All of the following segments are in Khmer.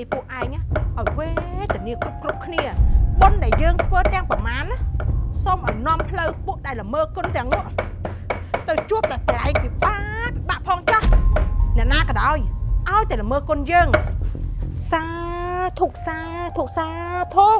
នាពួកឯងណាឲ្យវេទនាគ្រប់គ្រប់គ្នាបុណ្យដែលយើងធ្វើទាំងប្រមាណណាសូមឲ្យនាំផ្លូវពួកដែលល្មើគុណទាំងនោះទៅជួបតែកន្លែងពិបាកពិបាកផងចាស់អ្នកណាក៏ដោយឲ្យតែល្មើគុណយើងសាធុកសាធុកសាធុក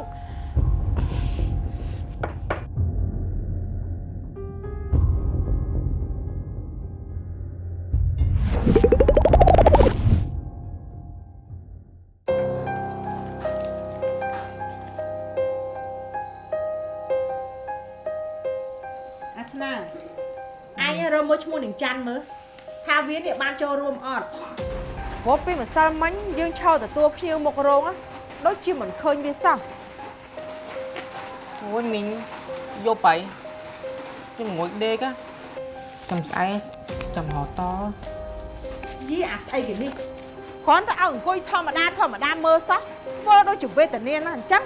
ចូលរួមអត់ព្រោះពីម្សិលមិញយើងឈរទទួលភ្ញៀវមករោងណាដូចជាមិនឃើញវាសោះអូយមីងយកបៃខ្ញុំងួយដេក á ចាំស្អែកចាំរត់តយីអាស្អីគេនេះគ្រាន់តែឲ្យអង្គុយធម្មតាធម្មតាមើលសោះធ្វើដូចជាវេទនាណាស់អញ្ចឹង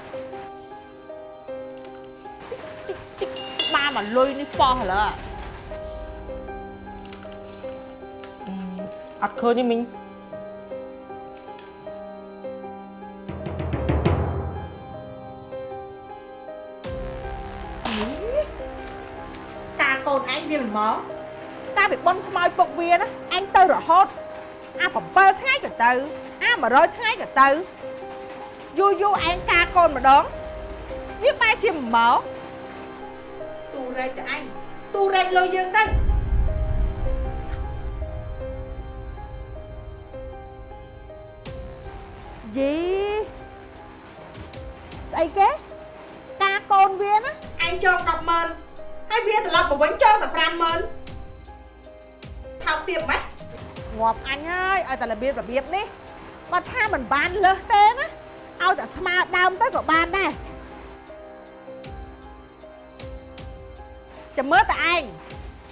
តិចតិចបានមកលុយនេះប៉ោះឡើអឺ អត់ឃើញទេមីងការកូនឯងវាមិនមកការពីបនខ្មោចពុកវាណាអញទៅរហូតអា7ថ្ងៃក៏ទៅអា100ថ្ងៃក៏ទៅយូរយូរឯងការកូនម្ដងវាបែរជាមិនមកទូរែកទៅអញទូរែកលុយយើងទៅ យីស្អីគេការកូនវាណាឯងចង100000ហើយវាត្រឡប់មកវិញចងតែ50000ថោកទៀតម៉េចងាប់អញហើយឲ្យតែរបៀបរបៀបនេះបើថាមិនបានលើសទេណាឲ្យតែស្មើដើមទៅក៏បានដែរចាំមើលតែឯង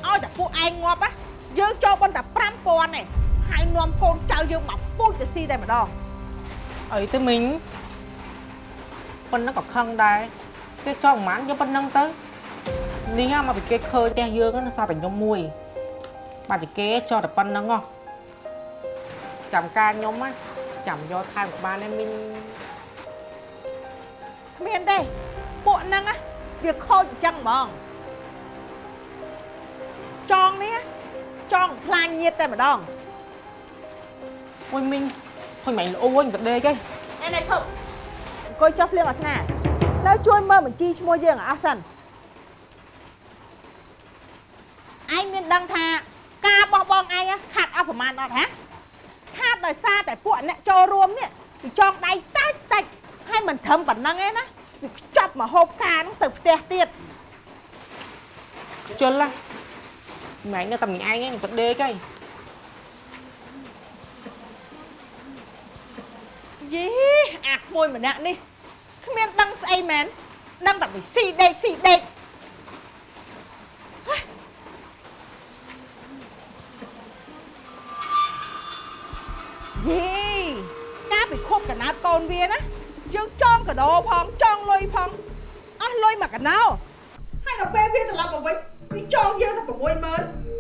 ឲ្យតែពួកឯងងាប់ណាយើងចូលប៉ុន្តែ5000ទេហើយនាំកូនចៅយើងមកពូជទៅស៊ីតែម្ដង អីទេមីងប៉ុណ្ណឹងក៏ខឹងដែរគេចង់ប្រហែលយកប៉ុណ្ណឹងទៅនេះហ่าមកពីគេឃើញផ្ទះយើងហ្នឹងសោះតែខ្ញុំមួយបាត់ជាគេចោះតែប៉ុណ្ណឹងហ៎ចាំការខ្ញុំណាចាំយកថែមក៏បានដែរមីងគ្មានទេពួកហ្នឹងណាវាខូចអញ្ចឹងហ្មងចងនេះណាចងខ្លាញ់ញាតតែម្ដងអូយមីង ហុញមិនល្អវិញក៏ដេកឯងណែណែឈប់អង្គុយចុះភ្លៀងអាសនានៅជួយមើលបញ្ជីឈ្មោះយើងឲ្យអស់សិនឯងមានដឹងថាការបោះបង់ឯងណាខាត់អស់ប្រមាណអត់ហ៎ខាត់ដោយសារតែពួកអ្នកចូលរួមនេះវាចងដៃតាច់តាច់ហើយមិនត្រឹមប៉ុណ្ណឹងឯណាវាខ្ចប់មកហូបការហ្នឹងទៅផ្ទះទៀតខ្ជិលណាម៉ែងនៅតែម្នាក់ឯងឯងក៏ដេកឯង យីអាក្មួយម្នាក់នេះគ្មានដឹងស្អីមែនដឹងតែពីស៊ីដេកស៊ីដេកហេយីកាលពីខុបកណាត់កូនវាណាយើងចងកដោផងចងលុយផងអស់លុយមកកណោហើយដល់ពេលវាត្រឡប់មកវិញវាចងយើងតែ60000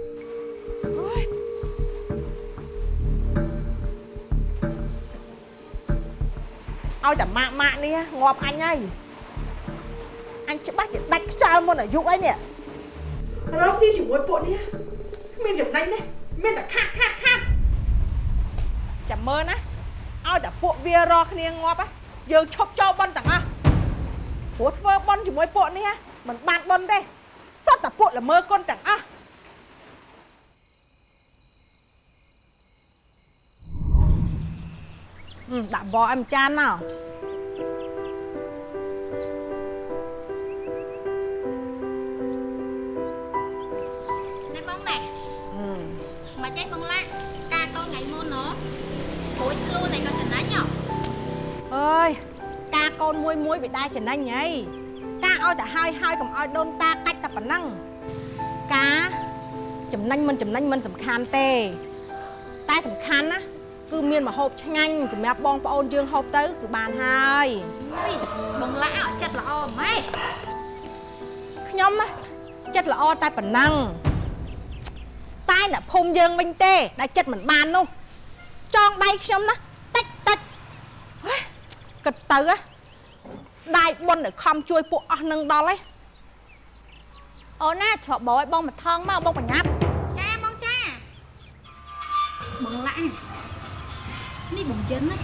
ឲ្យតែម៉ាក់ម៉ាក់នេះងាប់អញហើយអញច្បាស់ជាដាច់ខ្យល់មុនអាយុអីនេះរកស៊ីជាមួយពួកនេះគ្មានចំណេញទេមានតែខាត់ខាត់ខាត់ចាំមើលណាឲ្យតែពួកវារកគ្នាងាប់ណាយើងឈប់ចូលបន់ទាំងអស់ព្រោះធ្វើបន់ជាមួយពួកនេះមិនបានបន់ទេសត្វតែពួកល្មើគុណទាំងអស់ ហឹមដាក់បអមចានមកណែបងណែមកចេះបងឡាក់ការកូនថ្ងៃមុនណរួចខ្លួនឯងក៏ចំណាញ់ហ៎អើយការកូនមួយមួយវាដែរចំណេញហីការឲ្យតែហើយហើយកុំឲ្យដូនតាកាច់តែប៉ុណ្ណឹងការចំណេញមិនចំណេញមិនសំខាន់ទេតែសំខាន់ណា គឺមានម្ហូបឆ្ងាញ់សម្រាប់បងប្អូនយើងហូបទៅ គឺបានហើយអីបងឡាក់អត់ចិត្តល្អម៉េចខ្ញុំណាចិត្តល្អតែប៉ុណ្ណឹងតែអ្នកភូមិយើងវិញទេដែលចិត្តមិនបាននោះចងដៃខ្ញុំណាតិចតិចហេគិតទៅណាដាយបុនឲ្យខំជួយពួកអស់នឹងដល់ឯងអូនណាច្រកបោឲ្យបងមកថងមកបងបញ្ញាប់ បងយិនណា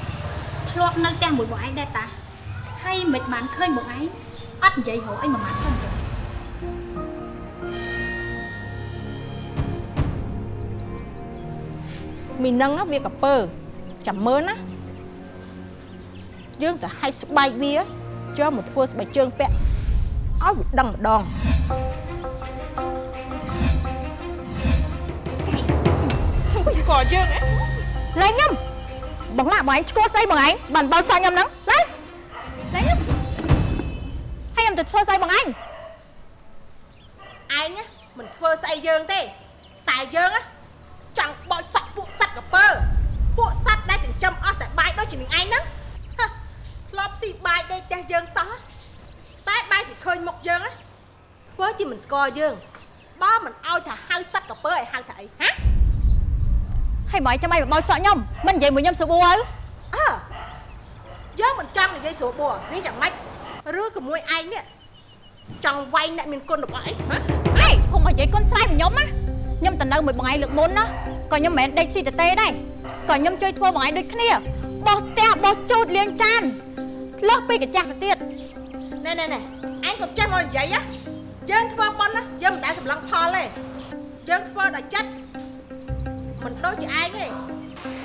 ធ្លាប់នៅផ្ទះមួយបងឯងដែរតាហើយមិនបានឃើញបងឯងអត់និយាយរកអីមួយម៉ាត់សិនចឹងមីនឹងណាវាកពើចាំមើលណាយើងទៅហាច់ស្បែកវាចូលមកធ្វើស្បែកជើងពាក់ឲ្យវាដឹងម្ដងក៏យើងឯងលេងខ្ញុំ បងឡាក់បងឯងឈួតស្អីបងឯងបានបោសាច់ខ្ញុំហ្នឹងណាលេងខ្ញុំហើយខ្ញុំទៅធ្វើស្អីបងឯងឯងណាមិនធ្វើស្អីយើងទេតែយើងណាចង់បោចសក់ពួកសត្វកពើពួកសត្វដែលចិញ្ចឹមអស់តែបាយដូចជានឹងឯងហ្នឹងហ៎ធ្លាប់ស៊ីបាយដេកផ្ទះយើងសោះតែបាយជាឃើញមុខយើងណាធ្វើជាមិនស្គាល់យើងបើមិនឲ្យថាហៅសត្វកពើឲ្យហៅថាអីហា ហើយបងឯងចាំអីបោសក់ខ្ញុំមិននិយាយមួយខ្ញុំស្រួលទៅអើយើងមិនចង់និយាយស្រួលបួរនេះយ៉ាងម៉េចឬក៏មួយឯងនេះចង់វាយអ្នកមានគុណរបស់ឯងហ៎ហេកុំមកនិយាយគុណស្រែកខ្ញុំណាខ្ញុំទៅនៅមួយបងឯងលើកមុនណាក៏ខ្ញុំមិនមែនដេកស៊ីតេដែរក៏ខ្ញុំជួយធ្វើបងឯងដូចគ្នាបោះផ្ទះបោះជូតលាងចានលើសពីកាចាស់ទៅទៀតណែណែណែឯងកុំចេះមកនិយាយណាយើងធ្វើប៉ុនណាយើងមិនដែលសម្លឹងផលទេយើងធ្វើដោយចិត្ត មិនដូចជាឯងទេ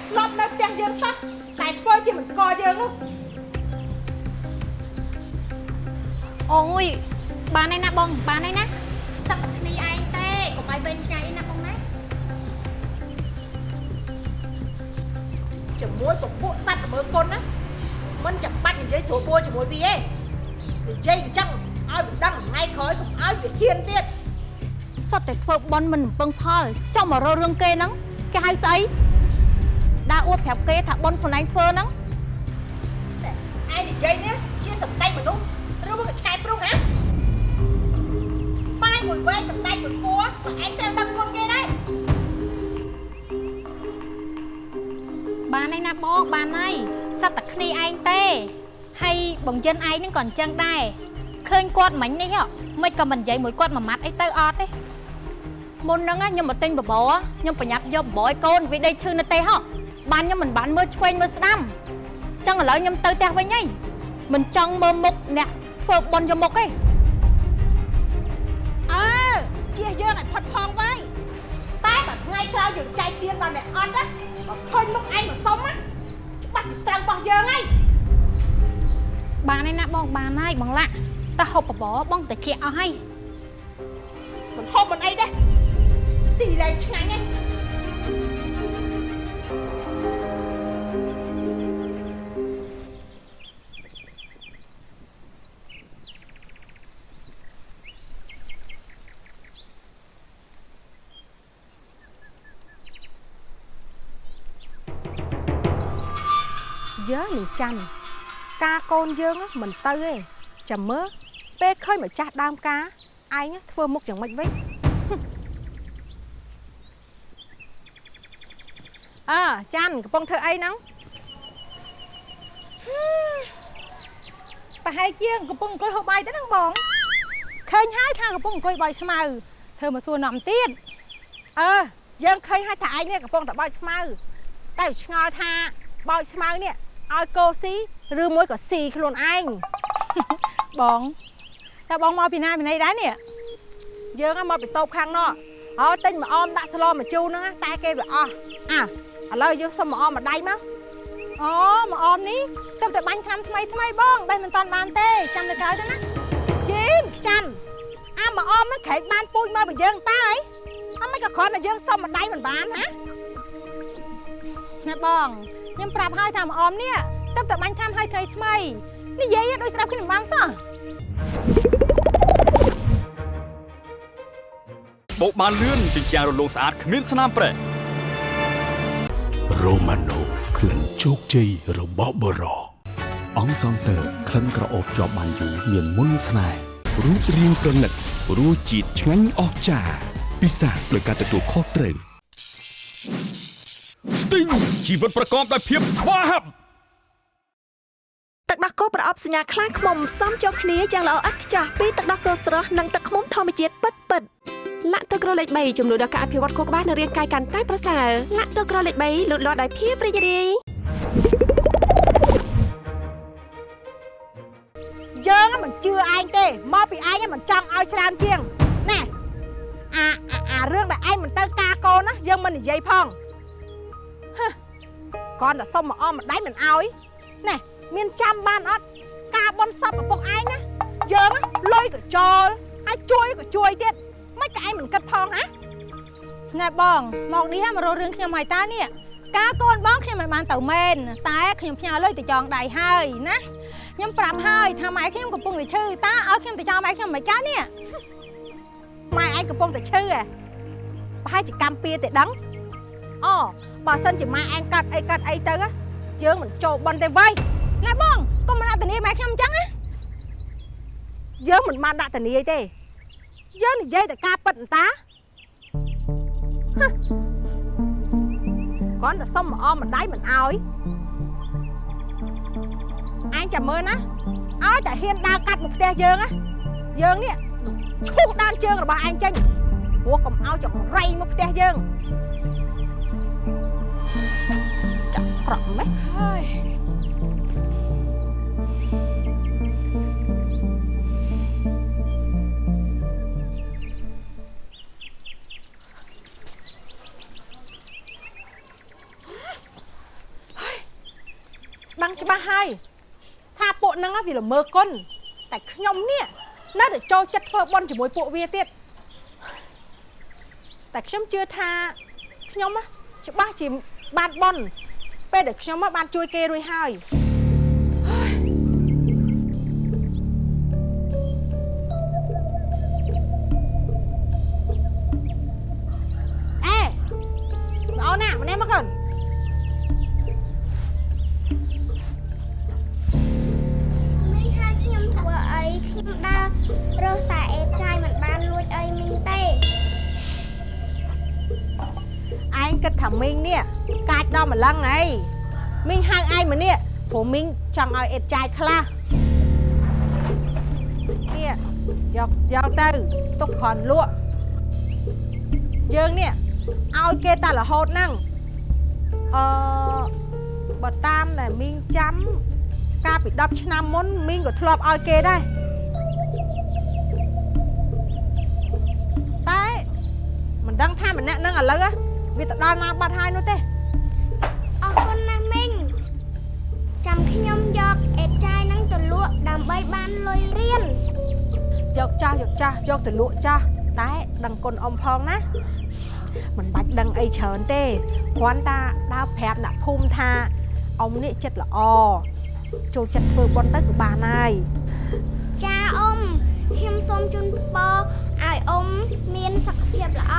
ធ្លាប់នៅផ្ទះយើងសោះតែធ្វើជាមិនស្គាល់យើងនោះអូយបានហើយណាបងបានហើយណាសឹកតែគ្នាឯងទេកុំឲ្យវែងឆ្ងាយឯណាបងណាជាមួយពពួកសត្វល្មើគុណណាមិនចាំបាច់និយាយស្រួលបួរជាមួយវាទេនិយាយអញ្ចឹងឲ្យវាដឹងថ្ងៃក្រោយកុំឲ្យវាហ៊ានទៀតសុទ្ធតែធ្វើបន់មិនពឹងផលចង់មករករឿងគេហ្នឹង គេហៅស្អីដើរអួតប្រាប់គេថាបន់ខ្លួនឯងធ្វើហ្នឹងឯងនិយាយនេះជាសម្ដេចមនុស្សឬមកក៏ឆែកព្រុសណាបាយមួយវែងសម្ដេចមួយគួរក៏ឯងត្រូវដឹងគុណគេដែរបានហើយណាបងបានហើយសត្វតែគ្នាឯងទេហើយបងយិនឯងហ្នឹងក៏អញ្ចឹងដែរឃើញគាត់មិញនេះហ៎មិនក៏មិននិយាយមួយគាត់មួយម៉ាត់អីទៅអត់ទេ មុនហ្នឹងណាខ្ញុំមកទិញបបរខ្ញុំប្រញាប់យកបបរឲ្យកូនវាដេកឈឺនៅទេហ៎បានខ្ញុំមិនបានមើលឆ្វេងមើលស្ដាំចឹងឥឡូវខ្ញុំទៅផ្ទះវិញហីមិនចង់មើលមុខអ្នកធ្វើបន់យកមុខទេអើជៀសយើងឲ្យផុតផងវ៉ៃតែបើថ្ងៃក្រោយយើងចែកទៀនដល់អ្នកអត់ណាបើឃើញមុខឯងមកសុំណាច្បាស់ពីត្រូវរបស់យើងហើយបានហើយណាបងបានហើយបងឡាក់តែហូបបបរបងតិចអស់ហើយមិនហូបមិនអីទេ ស៊ីលែងឆ្ងាញ់ហ្នឹងយើងនឹងចាំការកូនយើងហ្នឹងមិនទៅទេចាំមើលពេលឃើញម្ចាស់ដើមការឯងធ្វើមុខយ៉ាងម៉េចវិញ អើចាន់កំពុងធ្វើអីហ្នឹងប្រហែលជាកំពុងអង្គុយហូបបាយទៅហ្នឹងបងឃើញហើយថាកំពុងអង្គុយបោយស្មៅធ្វើមកសួរនាំទៀតអើយើងឃើញហើយថាឯងនេះកំពុងតែបោចស្មៅតែវាឆ្ងល់ថាបោចស្មៅនេះឲ្យកោស៊ីឬមួយក៏ស៊ីខ្លួនឯងបងតើបងមកពីណាពីណីដែរនេះយើងហ្នឹងមកពីតូបខាងនោះអើទិញមកអមដាក់ស្លមកជូរហ្នឹងណាតែគេវាអស់អើ ឥឡូវយើងសុំមកអមមួយដៃមកអូមកអមនេះទៅតែបាញ់ឆ្នាំថ្មីថ្មីបងបេះមិនតាន់បានទេចាំទៅក្រោយទៅណាជីមខ្ចាន់អាមកអមហ្នឹងក្រែកបានពូជមកបើយើងតើអីអមិនក៏គ្រាន់តែយើងសុំមួយដៃមិនបានណាណាបងខ្ញុំប្រាប់ហើយថាមកអមនេះទៅតែបាញ់ឆ្នាំហើយថ្មីថ្មីនិយាយឲ្យដូចស្ដាប់គ្នាមិនបានសោះបោកបានលឿនជាជាងរលោងស្អាតគ្មានស្នាមប្រេះ រ៉ូម៉ាណូក្លិនជោគជ័យរបស់បរោអង្គសង់ទ័រក្លិនក្រអូបជាប់បានយូរមានមុនស្នេហ៍រូបរាងប្រណិតរសជាតិឆ្ងាញ់អស្ចារ្យពិសាដោយការទទួលខុសត្រូវស្ទីងជីវិតប្រកបដោយភាពស្វាហាប់ទឹកដោះគោប្រអប់សញ្ញាខ្លាឃ្មុំសំចូលគ្នាយ៉ាងល្អឥតខ្ចោះពីទឹកដោះគោស្រស់និងទឹកឃ្មុំធម្មជាតិពិតពិត លាក់ទឹកក្រលេខ3ជំនួយដល់ការអភិវឌ្ឍខួរក្បាលនិងរាងកាយកាន់តែប្រសើរលាក់ទឹកក្រលេខ3លូតលាស់ដោយភាពរីករាយយើងមិនជឿឯងទេមកពីឯងមិនចង់ឲ្យច្រើនជាងណែអាអាអារឿងដែលឯងមិនទៅការកូនណាយើងមិននិយាយផងហឹគ្រាន់តែសុំមកអមម្ដាយមិនអោយណែមានចាំបានអត់ការបន់សពឪពុកឯងណាយើងលុយក៏ចូលហើយជួយក៏ជួយទៀត មិនតែឯងមិនគិតផងណាណែបងមកនេះមករករឿងខ្ញុំហើយតានេះការកូនបងខ្ញុំមិនបានទៅមែនតែខ្ញុំផ្ញើលុយទៅចងដៃហើយណាខ្ញុំប្រាប់ហើយថាម៉ែខ្ញុំកំពុងតែឈឺតាឲ្យខ្ញុំទៅចងម៉ែខ្ញុំមិនចានេះម៉ែឯងកំពុងតែឈឺហ៎ប្រហែលជាកម្មពៀទេដឹងអូបើសិនជាម៉ែឯងកាត់អីកាត់អីទៅណាយើងមិនចូលបន់ទេវ៉ៃណែបងកុំមកដាក់ធានាម៉ែខ្ញុំអញ្ចឹងណាយើងមិនបានដាក់ធានាទេ យើងនិយាយតែការពិតអន្តាហឹគ្រាន់តែសុំមកអមម្ដាយមិនអោយអញចាំមើលណាឲ្យតែហ៊ានដើរកាត់មកផ្ទះយើងណាយើងនេះឈូសដានជើងរបស់ឯងចេញព្រោះកុំឲ្យចង្រៃមកផ្ទះយើងចាក់ប្រក់ម៉េះហើយ ដឹងច្បាស់ហើយថាពួកហ្នឹងវាល្មើគុណតែខ្ញុំនេះនៅតែចូលចិត្តធ្វើបន់ជាមួយពួកវាទៀតតែខ្ញុំជឿថាខ្ញុំណាច្បាស់ជាបានបន់ពេលដែលខ្ញុំមកបានជួយគេរួចហើយ គិតថាមីងនេះកាចដល់ម្លឹងអីមីងហៅឯងមកនេះព្រោះមីងចង់ឲ្យអេតចាយខ្លះនេះយកយកទៅទុកគ្រាន់លក់យើងនេះឲ្យគេតែរហូតហ្នឹងអឺបើតាមដែលមីងចាំកាលពី10ឆ្នាំមុនមីងក៏ធ្លាប់ឲ្យគេដែរតែមិនដឹងថាម្នាក់ហ្នឹងឥឡូវហ៎ វាទៅដល់ណាបាត់ហើយនោះទេអរគុណណាស់មីងចាំខ្ញុំយកអេតចាយហ្នឹងទៅលក់ដើម្បីបានលុយរៀនយកចាស់យកចាស់យកទៅលក់ចាស់តែដឹងគុណអ៊ំផងណាមិនបាច់ដឹងអីច្រើនទេគ្រាន់តែដើរប្រាប់អ្នកភូមិថាអ៊ំនេះចិត្តល្អចូលចិត្តធ្វើបុណ្យទៅក៏បានហើយចាអ៊ំខ្ញុំសូមជូនពរឲ្យអ៊ំមានសុខភាពល្អ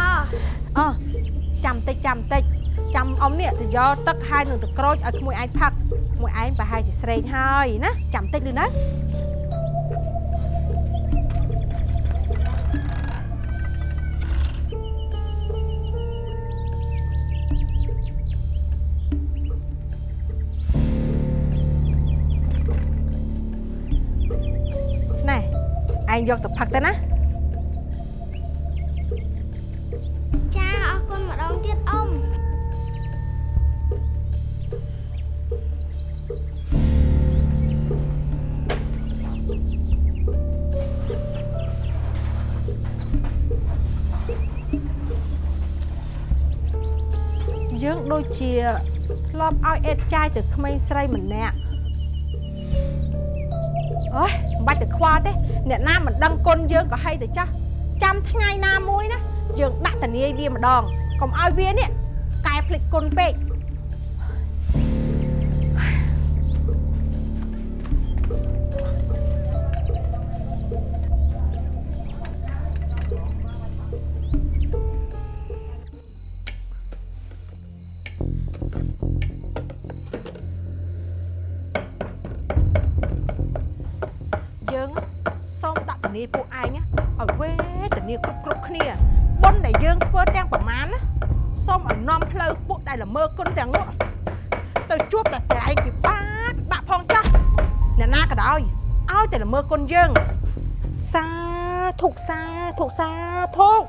អោះ ចាំតិចចាំតិចចាំអ៊ំនេះទៅយកទឹកហើយនឹងទៅក្រូចឲ្យក្មួយឯងផឹកក្មួយឯងប្រហែលជាស្រេកហើយណាចាំតិចលឺណាណែឯងយកទៅផឹកទៅណា ដូចជាធ្លាប់ឲ្យអេតចាយទៅក្មេងស្រីម្នាក់អើយមិនបាច់ទៅខ្វល់ទេអ្នកណាមិនដឹងគុណយើងក៏ហីទៅចាស់ចាំថ្ងៃណាមួយណាយើងដាក់ធានាយវាម្ដងកុំឲ្យវានេះកែភ្លេចគុណពេក មើគុណទាំងនោះទៅជួបតែតែឯងពិបាកពិបាកផងចាស់អ្នកណាណាក៏ដោយឲ្យតែល្មើគុណយើងសាធុកសាធុកសាធុក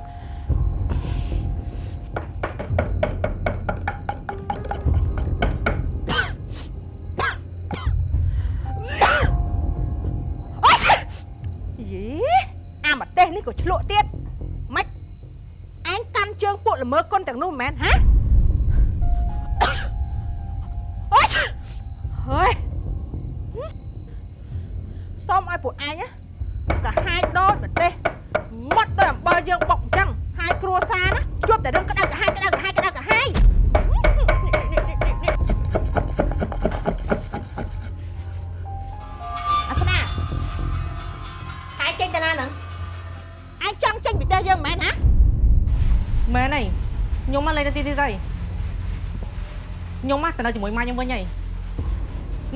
ខ្ញុំមកទៅនៅជាមួយម៉ែខ្ញុំវិញហើយ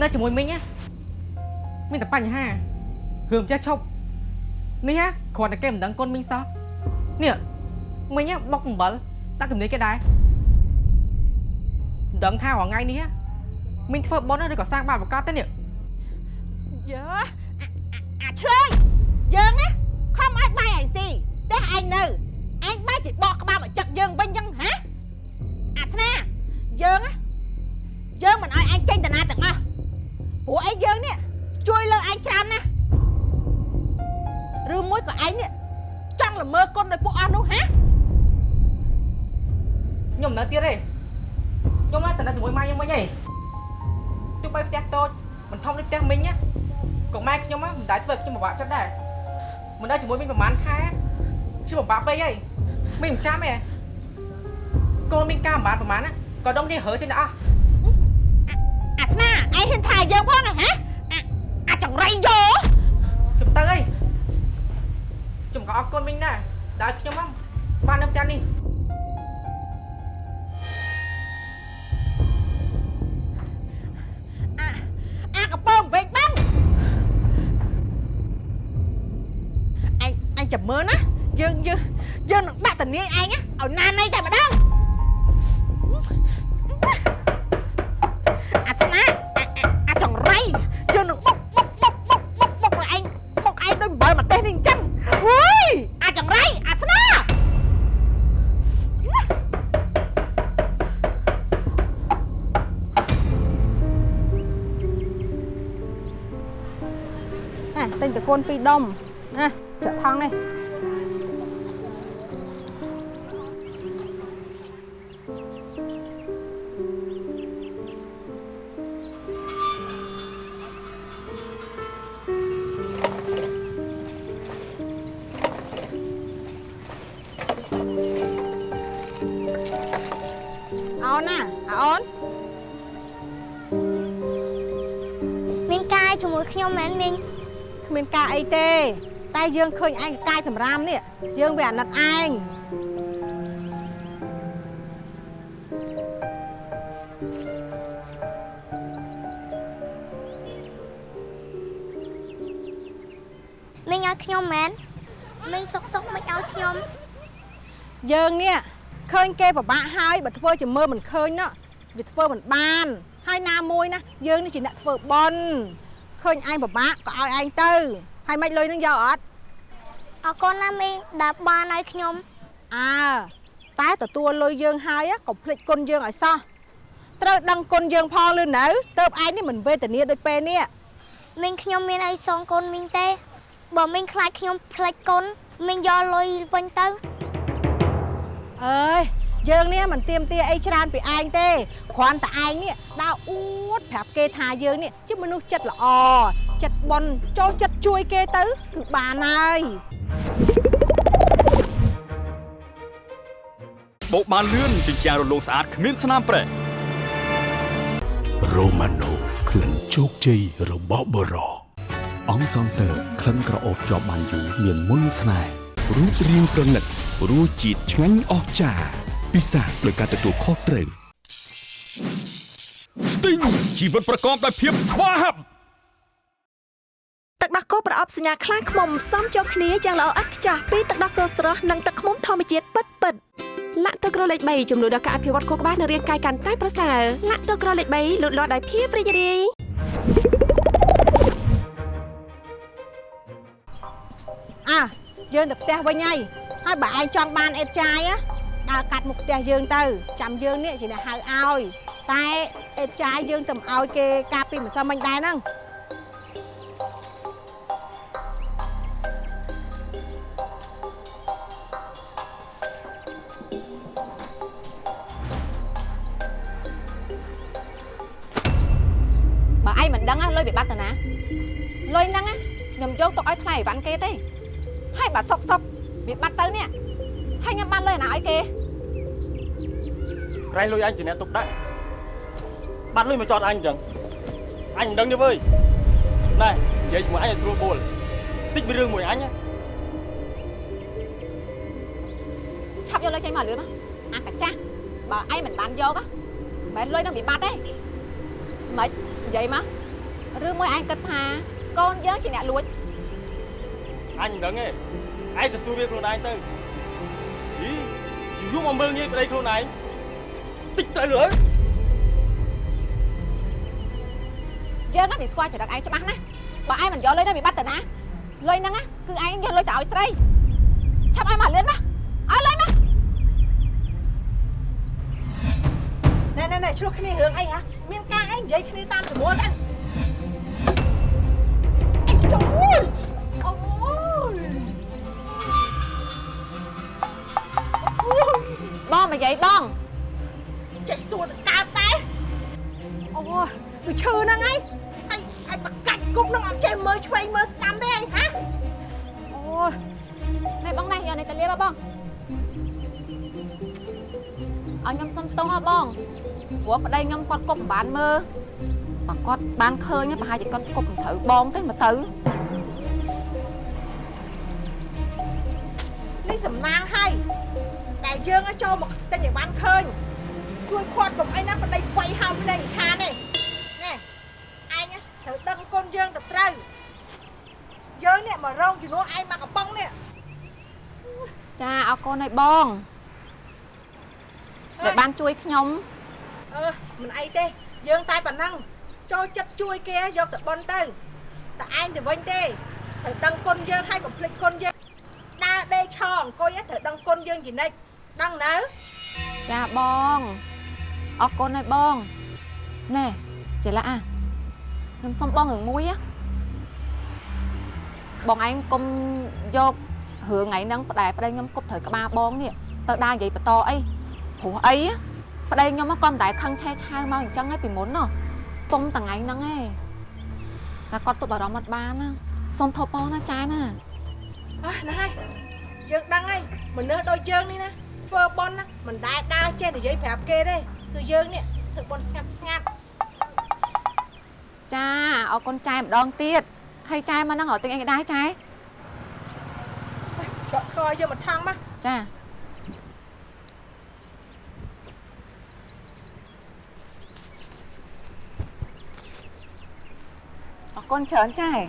នៅជាមួយមីងណាមានតែបញ្ហារឿងចេះឈប់នេះណាគ្រាន់តែគេមិនដឹងគុណមីងសោះនេះមីងណាបុកអំបិលដាក់ទំនេរគេដែរដឹងថារាល់ថ្ងៃនេះមីងធ្វើប៉ុនឬក៏សាងបាបប្រកាសទេនេះយើអាឆ្លើយយើងណាខំឲ្យបាយឯស៊ីតែឯងនៅឯងបាយជិះបកក្បាលមកចឹកយើងវិញចឹងហ៎អាស្នាយើងណា យើងមិនឲ្យឯងចេញតាណាទាំងអស់ព្រោះឯងយើងនេះជួយលើឯងច្រើនណាស់ឬមួយក៏ឯងនេះចង់ល្មើគុណដោយពួកអស់នោះហ៎ខ្ញុំនៅទៀតទេខ្ញុំមកទៅនៅជាមួយម៉ាក់ខ្ញុំវិញហើយទោះបីផ្ទះតូចមិនធំដូចផ្ទះមីងណាក៏ម៉ែខ្ញុំមិនដែលធ្វើឲ្យខ្ញុំពិបាកចិត្តដែរមិនដែលជាមួយមីងប្រហែលខែខ្ញុំពិបាកពេកហើយមីងមិនចាំទេកូនមីងការប្រហែលប្រហែលណាក៏ដងនេះហើចេញដល់អស់ អាស្នាឯងហ៊ានថាយើងផងណាហ៎អាអាចង្រៃយោខ្ញុំទៅហើយខ្ញុំក៏អរគុណមីងដែរដែលខ្ញុំមកបាននៅផ្ទះនេះអាអាកពើវែកបាំងអញអញចាំមើលណាយើងយើងយើងនឹងដាក់តនាយឯងណាឲ្យណាណៃតែម្ដង កូនពីរដុំណាចាក់ថងនេះ យើងឃើញឯងកាយសម្រាមនេះយើងវាអាណិតឯងមីងឲ្យខ្ញុំមែនមីងសុកសុកមិនឲ្យខ្ញុំយើងនេះឃើញគេពិបាកហើយបើធ្វើជាមើលមិនឃើញណោះវាធ្វើមិនបាន ហើយណាមួយណាយើងនេះជាអ្នកធ្វើបន់ឃើញឯងពិបាកក៏ឲ្យឯងទៅហើយមិនលុយនឹងយកអត់ អរគុណណាមីងដែលបានឲ្យខ្ញុំអើតែទទួលលុយយើងហើយ á កុំភ្លេចគុណយើងឲ្យសោះត្រូវដឹងគុណយើងផងលឺនៅទៅឯងនេះមិនវេទនាដូចពេលនេះមីងខ្ញុំមានអីសងគុណមីងទេបើមីងខ្លាចខ្ញុំផ្លេចគុណមីងយកលុយវិញទៅអើយ យើងនេះមិនទៀមទាអីច្រើនពីឯងទេគ្រាន់តែឯងនេះដើរអួតប្រាប់គេថាយើងនេះជាមនុស្សចិត្តល្អចិត្តបន់ចូលចិត្តជួយគេទៅគឺបានហើយបោកបានលឿនជាជាងរលោងស្អាតគ្មានស្នាមប្រេះរ៉ូម៉ាណូក្លិនជោគជ័យរបស់បរោអង្គសង់ទ័រក្លិនក្រអូបជាប់បានយូរមានមុនស្នេហ៍រូបរាងប្រណិតរសជាតិឆ្ងាញ់អស្ចារ្យ ពិសាដោយការទទួលខុសត្រូវស្ទីងជីវិតប្រកបដោយភាពស្វាហាប់ទឹកដោះគោប្រអប់សញ្ញាខ្លាំងខ្មុំសំចូលគ្នាយ៉ាងល្អឥតខ្ចោះពីទឹកដោះគោស្រស់និងទឹកខ្មុំធម្មជាតិពិតពិតលាក់ទឹកក្រលេខ3ជំនួយដល់ការអភិវឌ្ឍខួរក្បាលនិងរាងកាយកាន់តែប្រសើរលាក់ទឹកក្រលេខ3លូតលាស់ដោយភាពរីករាយអ่ะយើងទៅផ្ទះវិញហើយហើយបើឯងចង់បានអេតចាយ ដើរកាត់មុខផ្ទះយើងទៅចាំយើងនេះជាអ្នកហៅឲ្យតែអេតចាយយើងទៅឲ្យគេការពីម្សិលមិញដែរហ្នឹងបើឯងមិនដឹងណាលុយវាបាត់ទៅណាលុយហ្នឹងណាខ្ញុំយកទុកឲ្យថ្លៃអីវ៉ាន់គេទេ ក្រែងលុយអញជាអ្នកទុកដាក់បាត់លុយមកចោតអញអញ្ចឹងអញមិនដឹងទេវើយណែនិយាយជាមួយអញឲ្យស្រួលបួលតិចមានរឿងមួយអញណាឆាប់យកលុយចេញមកលឿនមកអាកាចាស់បើឯងមិនបានយកណាមិនលុយនឹងវាបាត់ទេមិននិយាយមករឿងមួយឯងគិតថាកូនយើងជាអ្នកលួចអញមិនដឹងទេឯងទៅសួរវាខ្លួនឯងទៅហីយូរមកមើលងាយប្តីខ្លួនឯង តិចទៅលើយើងហ្នឹងវាស្គាល់ចរិតឯងច្បាស់ណាស់បើឯងមិនយកលុយហ្នឹងវាបាត់ទៅណាលុយហ្នឹងណាគឺឯងយកលុយទៅឲ្យស្រីឆាប់ឲ្យមកលឿនមកឲ្យលុយមកណែណែណែឆ្លោះគ្នារឿងអីហ៎មានការអីនិយាយគ្នាតាមចំនួនហ្នឹង ព្រោះប្តីខ្ញុំគាត់គប់មិនបានមើលបើគាត់បានឃើញប្រហែលជាគាត់គប់មិនត្រូវបងទេមកទៅនេះសំណាងហើយតែយើងឲ្យចូលមកទិញឲ្យបានឃើញជួយខាត់កុំអីណាប្តីខ្វៃហោមភ្នែកខានទេណែឯងណាត្រូវដឹងគុណយើងទៅត្រូវយើងនេះមករងជំនួសឯងមកកំប៉ុងនេះចាអរគុណហើយបងដែលបានជួយខ្ញុំ អឺមិនអីទេ យើងតែប៉ុណ្ណឹងចូលចិត្តជួយគេយកទៅបន់ទៅតែឯងទៅវិញទេត្រូវដឹងគុណយើងហើយកុំភ្លេចគុណយើងដើរដេកឆអង្គុយត្រូវដឹងគុណយើងជានិច្ចដឹងនៅចាបងអរគុណហើយបងណែចេះឡាអាខ្ញុំសុំបងរឿងមួយណាបងឯងកុំយករឿងថ្ងៃហ្នឹងប្តែប្តីខ្ញុំគប់ត្រូវក្បាលបងនេះទៅដើរនិយាយបន្តអីព្រោះអីណា ប្តីខ្ញុំក៏មិនដែលខឹងឆេះឆាវមកអញ្ចឹងឯងពីមុនណទុំតថ្ងៃហ្នឹងឯងតែគាត់ទប់អារម្មណ៍អត់បានណាសុំថប់បងណាចាណាអើហ្នឹងហើយយើងដឹងហើយមនុស្សដូចយើងនេះណាធ្វើបន់ណាមិនដែលដើរចេះនិយាយប្រាប់គេទេគឺយើងនេះធ្វើបន់ស្ងាត់ស្ងាត់ចាអរគុណចែម្ដងទៀតហើយចែមកហ្នឹងរកទិញអីដែរចែច្រកស្គរយកមកថងមកចា អរគុណច្រើនចា៎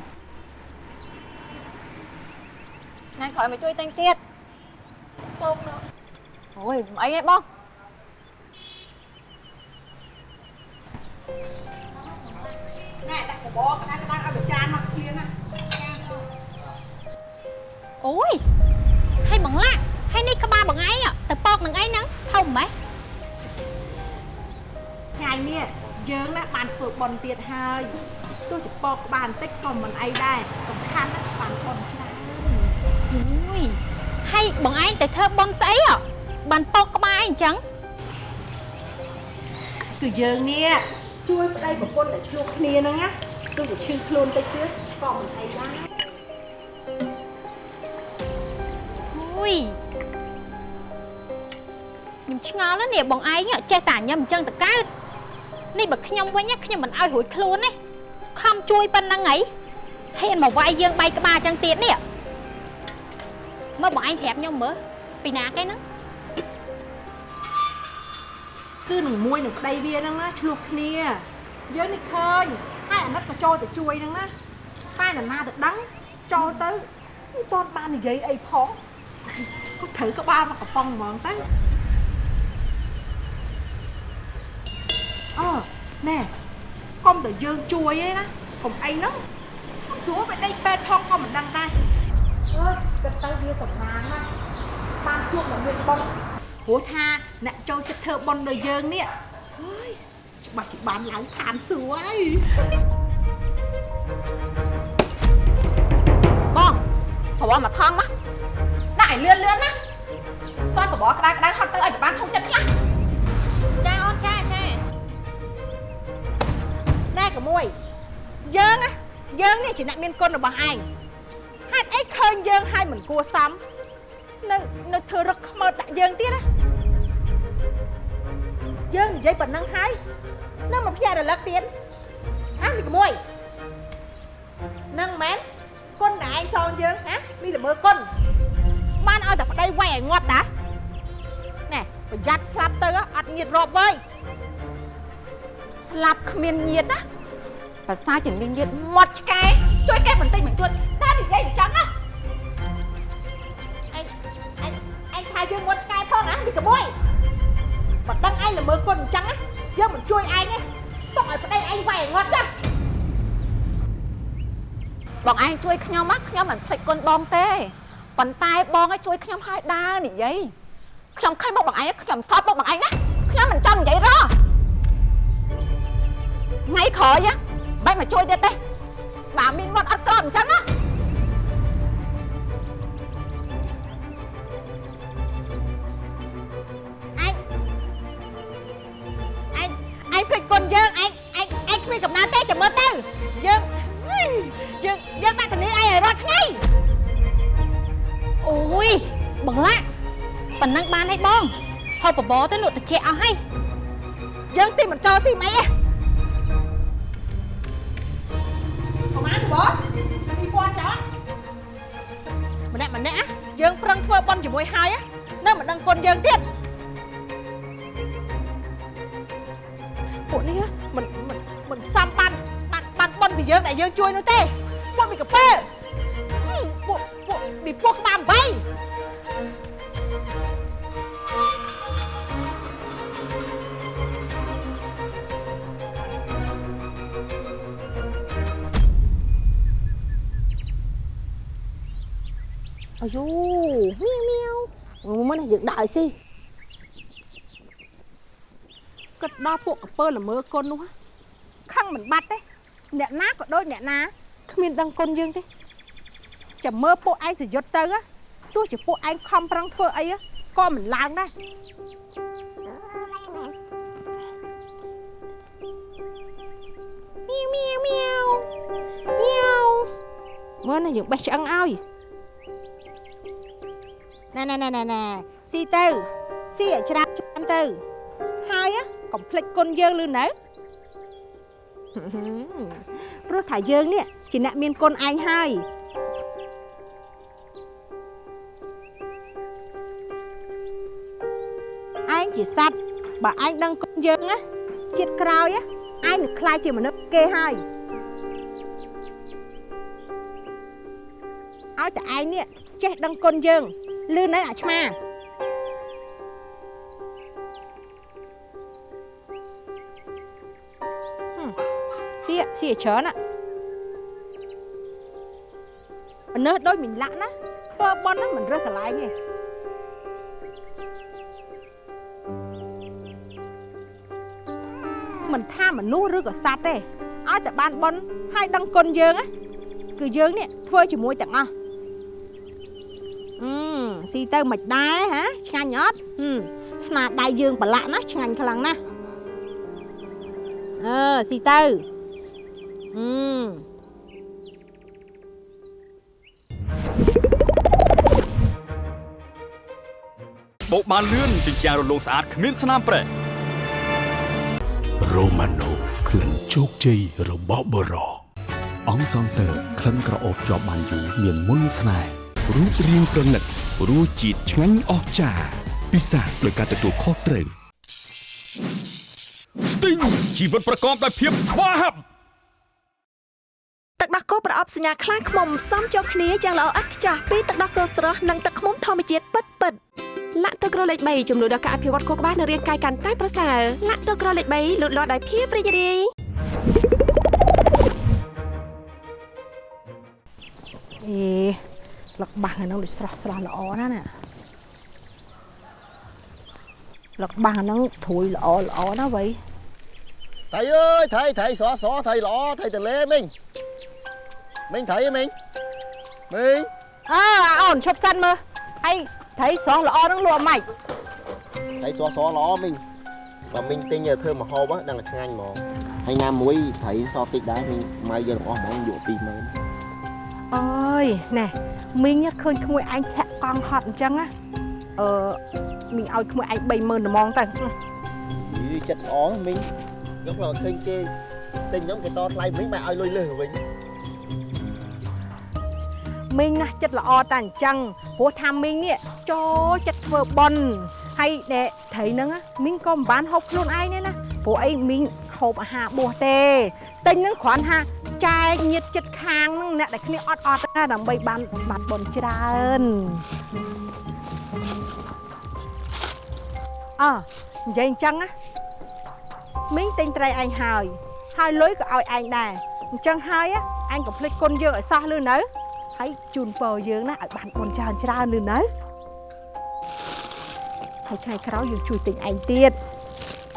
ថ្ងៃក្រោយមកជួយទិញទៀតពងនោះអូយមិនអីទេបងណែដាក់កបោក្តារក្តារឲ្យប្រចានមកឃ្លៀងណាអូយហើយបងឡាក់ហើយនេះក្បាលបងឯងទៅពកនឹងអីហ្នឹងធំម៉េះថ្ងៃនេះយើងណាបានធ្វើបន់ទៀតហើយ ទោះជាពកក្បាលបន្តិចក៏មិនអីដែរសំខាន់ណាស់បានបន់ច្រើនអូយហើយបងឯងទៅធ្វើបន់ស្អីហ៎បានពកក្បាលអីអញ្ចឹងគឺយើងនេះជួយប្តីប្រពន្ធតែឆ្លោះគ្នាហ្នឹងណាទោះជាឈឺខ្លួនតិចទៀតក៏មិនអីដែរអូយខ្ញុំឆ្ងល់ណាស់នេះបងឯងចេះតែញ៉ាំអញ្ចឹងតកើតនេះបើខ្ញុំវិញណាខ្ញុំមិនឲ្យរួចខ្លួនទេ ខំជួយប៉ុណ្ណឹងហីហ៊ានមកវាយយើងបែកក្បាលអញ្ចឹងទៀតនេះមើលបងឯងប្រាប់ខ្ញុំមើលពីណាគេហ្នឹងគឺនឹងមួយនឹងប្តីវាហ្នឹងណាឆ្លោះគ្នាយើងនេះឃើញហើយអាណិតក៏ចូលទៅជួយហ្នឹងណាតែនរណាទៅដឹងចូលទៅមិនទាន់បាននិយាយអីផងគាត់ត្រូវក្បាលមកកំប៉ុងហ្មងទៅអឺណែកុំ តែយើងជួយឯណាកុំអីហ្នឹងស្រួលไปដេកពេទ្យផងក៏មិនដឹងដែរអើយគិតទៅវាសំណាងណាស់បានជួបអ្នកមានបុណ្យព្រោះថាអ្នកចូលចិត្តធ្វើបុណ្យដោយយើងនេះអើយច្បាស់ជាបានឡើងឋានសួគ៌ហើយបងប្រវល់មកថងមកដាក់ឲ្យលឿនលឿនណាគាត់ប្រវល់ក្តៅក្តៅហត់ទៅឲ្យបានធំចិត្តខ្លះ ក្មួយយើងណាយើងនេះជាអ្នកមានគុណរបស់ឯងហេតុអីឃើញយើងហើយមិនគួរសមនៅនៅធ្វើរឹកខ្មោចដាក់យើងទៀតណាយើងនិយាយប៉ុណ្ណឹងហើយនៅមកភ្ញាក់រលឹកទៀតហ៎មីក្មួយនឹងមែនគុណដែលឯងសងយើងហ៎មីល្មើគុណបានឲ្យតែប្តីវាយឲ្យងាប់តាណែប្រយ័ត្នស្លាប់ទៅអត់ញៀតរាប់វើយស្លាប់គ្មានញាតណា ភាសាជាមានញាតមាត់ឆ្កែជួយគេបន្តិចបន្តួចតែនិយាយអញ្ចឹងណាឯងឯងឯងថាយើងមាត់ឆ្កែផងណាមីក្មួយបើដឹងឯងល្មើគុណអញ្ចឹងណាយើងមិនជួយឯងទេទុកឲ្យប្តីឯងវាយឲ្យងាប់ចាស់បងឯងជួយខ្ញុំណាខ្ញុំមិនភ្លេចគុណបងទេប៉ុន្តែបងឲ្យជួយខ្ញុំឲ្យដើរនិយាយខ្ញុំឃើញមកបងឯងខ្ញុំសោតមកបងឯងណាខ្ញុំមិនចង់និយាយរហថ្ងៃក្រោយណា បែរមកជួយទៀតទេបើមានមាត់អត់ក្របអញ្ចឹងណាឯងឯងឯងភ្លេចគុណយើងឯងឯងឯងគ្មានកំណត់ទេចាំមើលទៅយើងហឺយើងយើងដាក់ធានាឯងឲ្យរាល់ថ្ងៃអូយបងឡាក់ប៉ុណ្ណឹងបានហើយបងហូបបបរទៅលក់តិចអស់ហើយយើងស៊ីមិនចោលស៊ីមិនអីទេ បានទេបង2000ចោលម្នាក់ម្នាក់យើងប្រឹងធ្វើប៉ុនជាមួយហើយនៅមិនដឹងគុណយើងទៀតពួកនេះមិនមិនមិនសំបានបានបានប៉ុនពីយើងដែលយើងជួយនោះទេពួកមីកាពើពួកពួកពីពួកក្បាល8 អាយូមៀវមៀវមុននេះយើងដាក់ឲ្យស៊ីគិតដល់ពួកកពើល្មើកុននោះខឹងមិនបាត់ទេអ្នកណាក៏ដូចអ្នកណាគ្មានដឹងគុណយើងទេចាំមើលពួកឯងសយុទ្ធទៅណាទោះជាពួកឯងខំប្រឹងធ្វើអីក៏មិនឡើងដែរមៀវមៀវមៀវមៀវមើលណាយើងបេះឆ្អឹងឲ្យ ណែណែណែណែណែស៊ីទៅស៊ីឲ្យច្រាស់ច្រើនទៅហើយកុំភ្លេចគុណយើងលឺនៅព្រោះថាយើងនេះជាអ្នកមានគុណឯងហើយឯងជាសត្វបើឯងដឹងគុណយើងណាជាតិក្រោយណាឯងនឹងខ្លាចជាមនុស្សគេហើយឲ្យតែឯងនេះចេះដឹងគុណយើង លឺនៅអាឆ្មាហឹមសៀសៀច្រើនណាមនុស្សដូចមិនលាក់ណាធ្វើបន់ហ្នឹងមិនរើសកន្លែងទេមិនថាមនុស្សឬក៏សត្វទេឲ្យតែបានបន់ហើយដឹងគុណយើងណាគឺយើងនេះធ្វើជាមួយទាំងអស់អឺ ស៊ីទៅមិនដែរហាឆ្ងាញ់អត់ហឹមស្នាដៃយើងប្រឡាក់ណាស់ឆ្ងាញ់ខ្លាំងណាស់អឺស៊ីទៅអឺបោកបានលឿនជាជាងរលោងស្អាតគ្មានស្នាមប្រេះរ៉ូម៉ាណូក្លិនជោគជ័យរបស់បរោអង្គសង់ទ័រក្លិនក្រអូបជាប់បានយូរមានមុនស្នេហ៍ រូបរាងប្រណិតរសជាតិឆ្ងាញ់អស្ចារ្យពិសាដោយការទទួលខុសត្រូវស្ទីងជីវិតប្រកបដោយភាពស្វាហាប់ទឹកដោះគោប្រអប់សញ្ញាខ្លាឃ្មុំសំចូលគ្នាយ៉ាងល្អឥតខ្ចោះពីទឹកដោះគោស្រស់និងទឹកឃ្មុំធម្មជាតិពិតពិតលាក់ទឹកក្រលេខ3ចំនួនដល់ការអភិវឌ្ឍខួរក្បាលនិងរាងកាយកាន់តែប្រសើរលាក់ទឹកក្រលេខ3លូតលាស់ដោយភាពរីករាយអេ លឹកបាំងអាហ្នឹងដូចស្រស់ស្រស់ល្អណាស់ណាលឹកបាំងអាហ្នឹងធួយល្អល្អណាស់វៃ thầy ơi thầy thầy xóa xóa thầy lọ thầy từ lê mình mình thầy ơi mình mình អើអាអូនឈប់សិនមើលហើយត្រីស្រស់ល្អហ្នឹងលក់ម៉េច thầy xóa xóa lọ mình và mình tinh nhờ thơm mà hô á đang là ngang mà hay nam muối thầy so tích đá mình mai giờ nó món dụ tìm mà អើយណែ មីងញ៉ាឃើញក្មួយឯងធាក់កង់ហត់អញ្ចឹងណាអឺមីងឲ្យក្មួយឯង30000ត្មងទៅ Ý, chất ó mình giống là kênh kê tinh giống cái to tay mình mà ai lôi lừa mình មីងណាស់ចិត្តល្អតែអញ្ចឹងព្រោះថាមីងនេះចូលចិត្តធ្វើប៉ុនហើយដែលត្រីហ្នឹងណាមីងក៏មិនបានហូបខ្លួនឯងទេណាព្រោះអីមីងហូបអាហារបួសទេទិញហ្នឹងគ្រាន់ថា ចែកញាតចិត្តខាងហ្នឹងអ្នកដែលគ្នាអត់អត់ណាដើម្បីបានបាត់បុណ្យច្រើនអើនិយាយអញ្ចឹងណាមីងទិញត្រីឯងហើយហើយលុយក៏ឲ្យឯងដែរអញ្ចឹងហើយណាអញកុំភ្លេចគុណយើងឲ្យសោះលឺនៅហើយជូនពរយើងណាឲ្យបានបុណ្យច្រើនច្រើនលឺនៅហើយថ្ងៃក្រោយយើងជួយទិញឯងទៀត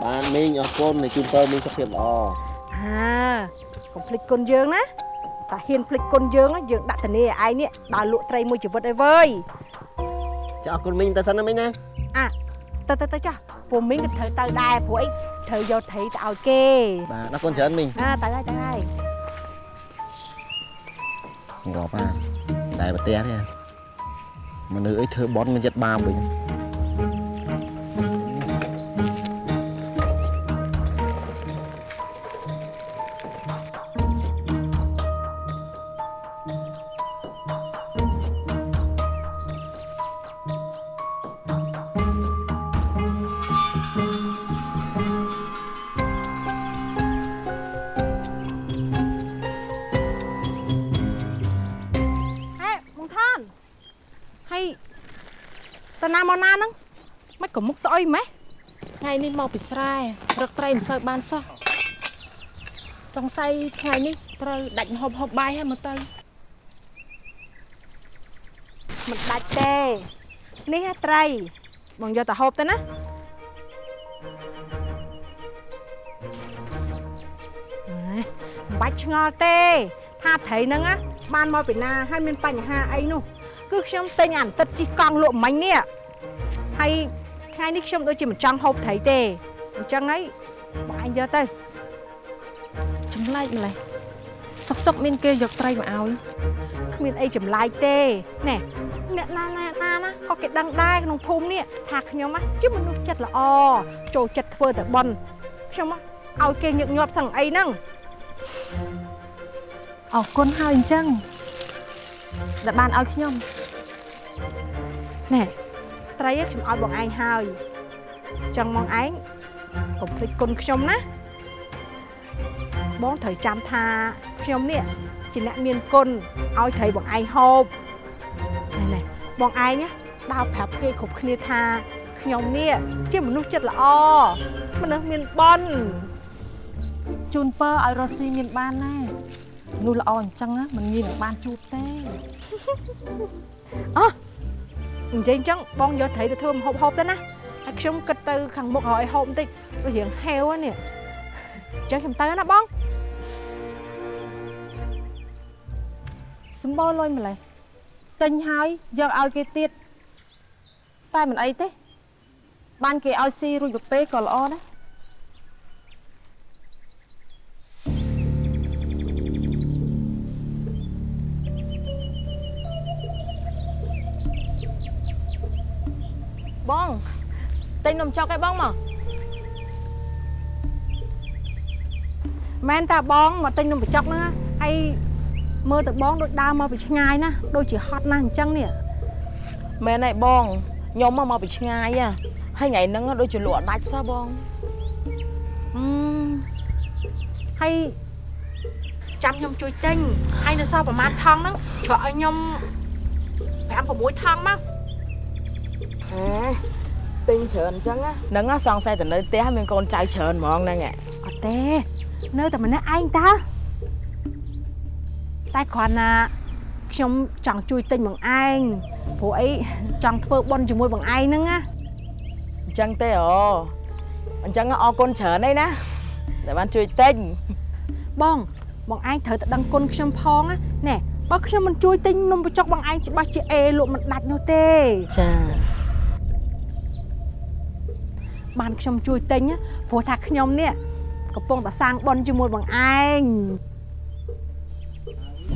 bạn mình ở con này chung tơ mình sắp hiệp lọ ហា កុំភ្លេចគុណយើងណាតាហ៊ានភ្លេចគុណយើងណាយើងដាក់ធានាឲ្យឯងនេះដើរលក់ត្រីមួយជីវិតអីវើយ cho con mình ta sẵn đó mình nè អាទៅទៅទៅចាស់ពួកមីងក៏ត្រូវទៅដែរព្រោះអីត្រូវយកត្រីទៅឲ្យគេ bà nó con chấn mình អាទៅហើយទៅហើយ ngọt à đại bà té đấy à mà nữ ấy thơ bón mình chất ba mình ហេ មកណាហ្នឹងមិនក៏មុខស្អុយម៉េះថ្ងៃនេះមកពីស្រែរកត្រីមិនសូវបានសោះសង្ស័យថ្ងៃនេះត្រូវដាច់ម្ហូបហូបបាយហើយមើលទៅមិនដាច់ទេនេះហ่ะត្រីបងយកទៅហូបទៅណាអេមិនបាច់ឆ្ងល់ទេ ថាត្រីហ្នឹងណាបានមកពីណាហើយមានបញ្ហាអីនោះគឺខ្ញុំទិញអាបន្តិតជីកកង់លក់មិញនេះ ហើយថ្ងៃនេះខ្ញុំដូចជាមិនចង់ហូបត្រីទេអញ្ចឹងហើយបងឯងយកទៅចម្លែកម្លេះសុកសុកមានគេយកត្រីមកឲ្យគ្មានអីចម្លែកទេណែអ្នកណាណាណាណាក៏គេដឹងដែរក្នុងភូមិនេះថាខ្ញុំណាជាមនុស្សចិត្តល្អចូលចិត្តធ្វើតែបន់ខ្ញុំណាឲ្យគេញឹកញាប់សឹងអីហ្នឹងអរគុណហើយអញ្ចឹងដែលបានឲ្យខ្ញុំណែ ត្រីឯងខ្ញុំឲ្យបងឯងហើយអញ្ចឹងបងឯងកុំភ្លេចគុណខ្ញុំណាបងត្រូវចាំថាខ្ញុំនេះជាអ្នកមានគុណឲ្យត្រីបងឯងហូបណែណែបងឯងណាដើរប្រាប់គេគ្រប់គ្នាថាខ្ញុំនេះជាមនុស្សចិត្តល្អមនុស្សមានបន់ជូនពរឲ្យរស់ស៊ីមានបានណានោះល្អអញ្ចឹងណាមិនងាយនឹងបានជួបទេអោះ និយាយអញ្ចឹងបងយកត្រីទៅធ្វើម្ហូបហូបទៅណាហើយខ្ញុំគិតទៅខាងមុខឲ្យហូបបន្តិចដូចរៀងហេវហ្នឹងនេះអញ្ចឹងខ្ញុំទៅណាបងសម្បូរលុយម្លេះទិញហើយយកឲ្យគេទៀតតែមិនអីទេបានគេឲ្យស៊ីរួចប្រពេក៏ល្អដែរ បងទិញនំចុកឲ្យបងមកមែនតាបងមកទិញនំបញ្ចុកហ្នឹងណាហើយមើលទៅបងដូចដើរមកពីឆ្ងាយណាដូចជាហត់ណាស់អញ្ចឹងនេះមែនហើយបងខ្ញុំមកមកពីឆ្ងាយហ៎ហើយថ្ងៃហ្នឹងដូចជាលក់អត់ដាច់សោះបងអឺហើយចាំខ្ញុំជួយទិញហើយនៅសល់ប្រហែលថងហ្នឹងច្រកឲ្យខ្ញុំ5 6ថងមក អេទិញច្រើនអញ្ចឹងណាហ្នឹងណាសង្ស័យទៅនៅផ្ទះមានកូនចៅច្រើនហ្មងហ្នឹងហ៎អត់ទេនៅតែម្នាក់ឯងតើតែគ្រាន់ណាខខ្ញុំចង់ជួយទិញបងឯងព្រោះអីចង់ធ្វើបុណ្យជាមួយបងឯងហ្នឹងណាអញ្ចឹងទេអូអញ្ចឹងអរគុណច្រើនឯណាដែលបានជួយទិញបងបងឯងត្រូវតែដឹងគុណខ្ញុំផងណាណែបើខ្ញុំមិនជួយទិញនំបញ្ចុកបងឯងច្បាស់ជាអេលក់មិនដាច់នោះទេចា បានខ្ញុំជួយទិញណាព្រោះថាខ្ញុំនេះកំពុងតែសាងបុណ្យជាមួយបងឯងណែ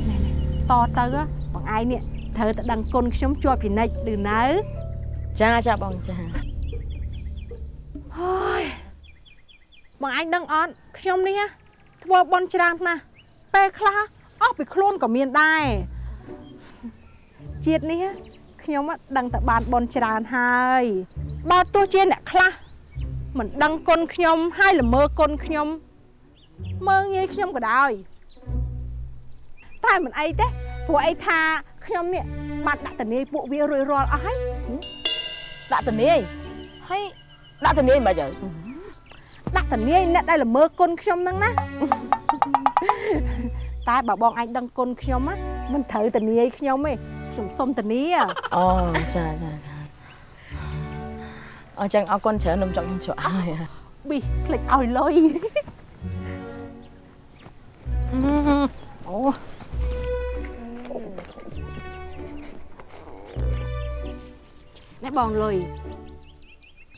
ណែតទៅណាបងឯងនេះត្រូវតែដឹងគុណខ្ញុំជាប់ជានិច្ចឬនៅចាចាបងចាហើយបងឯងដឹងអត់ខ្ញុំនេះណាធ្វើបុណ្យច្រើនណាស់ពេលខ្លះអស់ពីខ្លួនក៏មានដែរជាតិនេះណាខ្ញុំណាដឹងតែបានបុណ្យច្រើនហើយបើទោះជាអ្នកខ្លះ មិនដឹងគុណខ្ញុំហើយល្មើគុណខ្ញុំមើងងាយខ្ញុំក៏ដោយតែមិនអីទេព្រោះអីថាខ្ញុំនេះបានដាក់តនីពួកវារួចរាល់អស់ហើយដាក់តនីហើយដាក់តនីមិនបាច់ហើយដាក់ធានាអ្នកដែលល្មើគុណខ្ញុំហ្នឹងណាតែបើបងឯងដឹងគុណខ្ញុំណាមិនត្រូវធានាឲ្យខ្ញុំទេខ្ញុំសុំធានាអូចាចាចា អញ្ចឹងអរគុណច្រើននំចុកខ្ញុំជ្រក់ហើយប៊ីភ្លេចឲ្យលុយអូនេះបងលុយ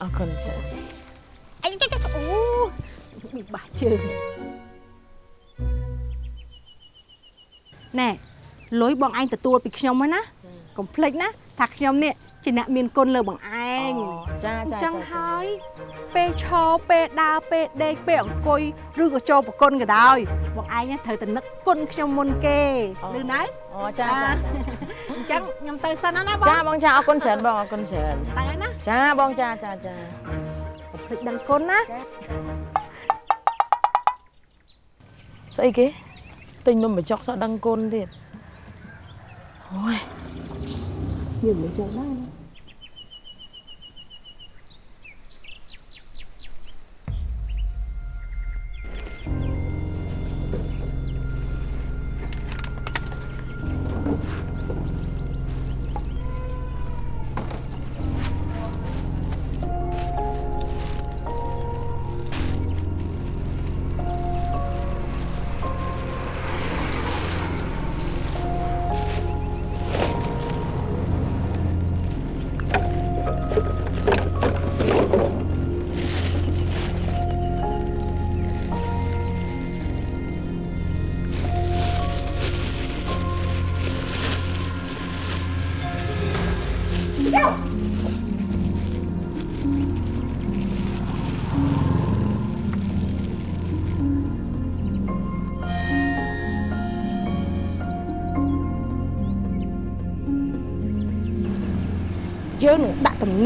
អរគុណច្រើនអញអូប៊ីបាស់ជើងណែលុយបងឯងទទួលពីខ្ញុំហ្នឹងណាកុំភ្លេចណាថាខ្ញុំនេះ ជាអ្នកមានគុណលើបងឯងចាអញ្ចាចឹងហើយពេលឈរពេលដើរពេលដេកពេលអង្គុយឬក៏ចូលប្រគុណក៏ដោយបងឯងណាត្រូវតែនឹកគុណខ្ញុំមុនគេឬណៅអូចាចាអញ្ចឹងខ្ញុំទៅសិនណាណាបងចាបងចាអរគុណច្រើនបងអរគុណច្រើនទៅណាចាបងចាចាចាកុំភ្លេចដឹងគុណណាស្អីគេទិញនំបញ្ចុកសោះដឹងគុណទៀតអូយយើងមិនចឹងដែរ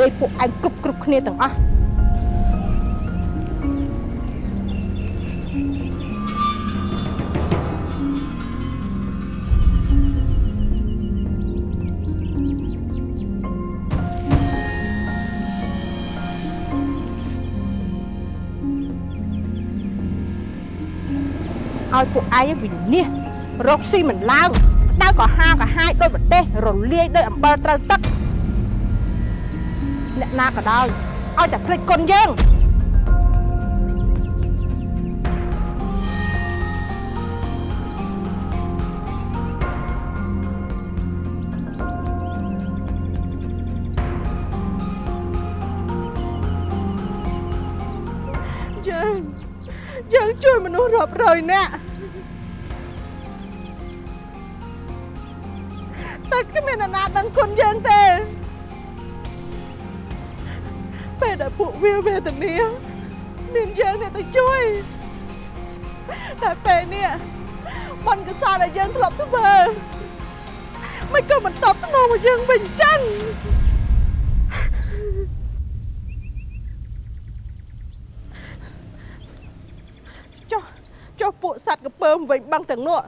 នឹងដាក់ទំនេរពួកឯងគ្រប់គ្រប់គ្នាទាំងអស់ឲ្យពួកឯងវិនិច្ឆ័យរកស៊ីមិនឡើងក្តៅក៏ហាក៏ហាយដោយប្រទេសរលាយដោយអំបិលត្រូវទឹកអ្នក ណាក៏ដោយឲ្យតែភ្លេចគុណយើងយើងយើងជួយមនុស្សរាប់រយនាក់តែគ្មានអ្នកណាដឹងគុណយើងទេ ពេលដែលពួកវាវេទនាមានយើងអ្នកទៅជួយតែពេលនេះបនកសលដែលយើងធ្លាប់ធ្វើមិនក៏មិនតបស្នងមកយើងវិញចឹងចុះចុះពួកសត្វកពើមវិញបឹងទាំងនោះ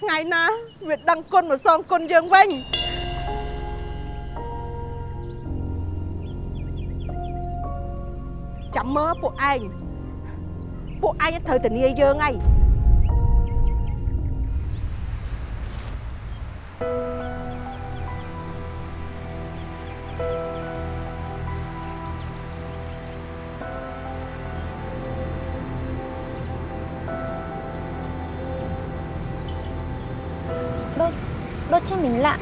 ថ្ងៃណាវាដឹងគុណមកសងគុណយើងវិញ ចាំមើលពួកឯងពួកឯងត្រូវធានាយើងហើយដូចដូចជាមិញឡា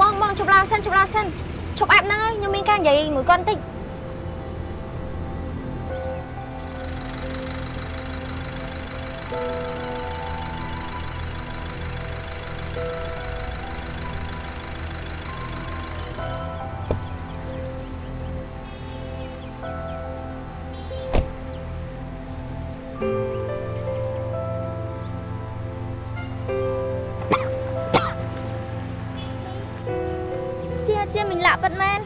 បងបងជប់ឡាសិនជប់ឡាសិនឈប់អាប់ហ្នឹងហើយខ្ញុំមានការនិយាយមួយគាត់បន្តិច ជាជាមិញលាក់ប៉ិតមែន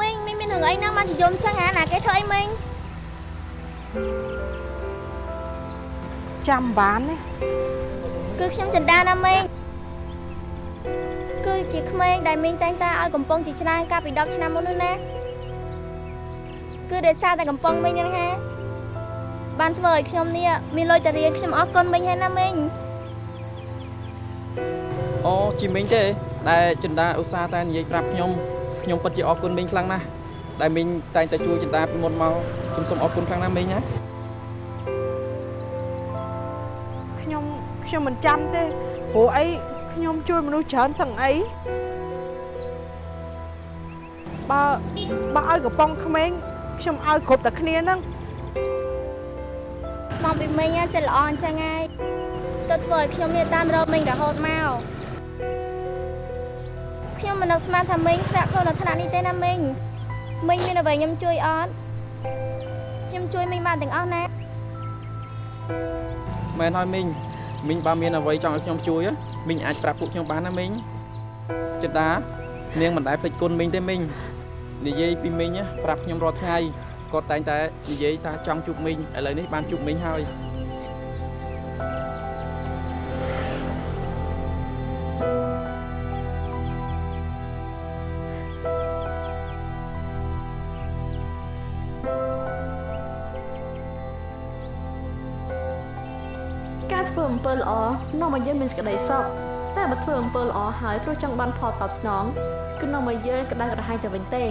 មីងមីងមានរឿងអីណា ចឹងហ่าណាគេធ្វើអីមីងចាំបានទេគឺខ្ញុំចិន្តាណាមីងគឺជាក្មេងដែលមីងតែងតាឲ្យកំប៉ុងជាច្រើនកាលពី10ឆ្នាំមុននោះណាគឺដោយសារតែកំប៉ុងមីងហ្នឹងហាបានធ្វើឲ្យខ្ញុំនេះមានលុយទៅរៀនខ្ញុំអរគុណមីងហើយណាមីងអូជីមីងទេ ដែលចិន្តាឧស្សាហ៍តែនិយាយប្រាប់ខ្ញុំខ្ញុំពិតជាអរគុណមីងខ្លាំងណាស់ដែលមីងតែងតែជួយចិន្តាពីមុនមកខ្ញុំសូមអរគុណខ្លាំងណាស់មីងណា ខ្ញុំខ្ញុំមិនចាំទេព្រោះអីខ្ញុំជួយមនុស្សច្រើនសឹងអីបើបើឲ្យកំប៉ុងក្មេងខ្ញុំឲ្យគ្រប់តែគ្នាហ្នឹងមកពីមីង á ចិត្តល្អអញ្ចឹងហើយទៅធ្វើឲ្យខ្ញុំនេះតាមរកមីងរហូតមកខ្ញុំមិននឹកស្មានថាមីងធ្លាក់ខ្លួននៅថ្នាក់នេះទេណាមីងមីងមានអ្វីខ្ញុំជួយអត់ខ្ញុំជួយមីងបានទាំងអស់ណាមែនហើយមីង មីងបើមានអ្វីចង់ឲ្យខ្ញុំជួយហ៎មីងអាចប្រាប់ពួកខ្ញុំបានណាមីងចិន្តានាងមិនដែលភ្លេចគុណមីងទេមីងនិយាយពីមីងណាប្រាប់ខ្ញុំរាល់ថ្ងៃគាត់តែងតែនិយាយថាចង់ជួបមីងឥឡូវនេះបានជួបមីងហើយ នាំឲ្យយើងមានសេចក្តីសុខតែបើធ្វើអំពើល្អហើយព្រោះចង់បានផលតបស្នងគឺនាំឲ្យយើងក្តៅក្រហាយទៅវិញទេ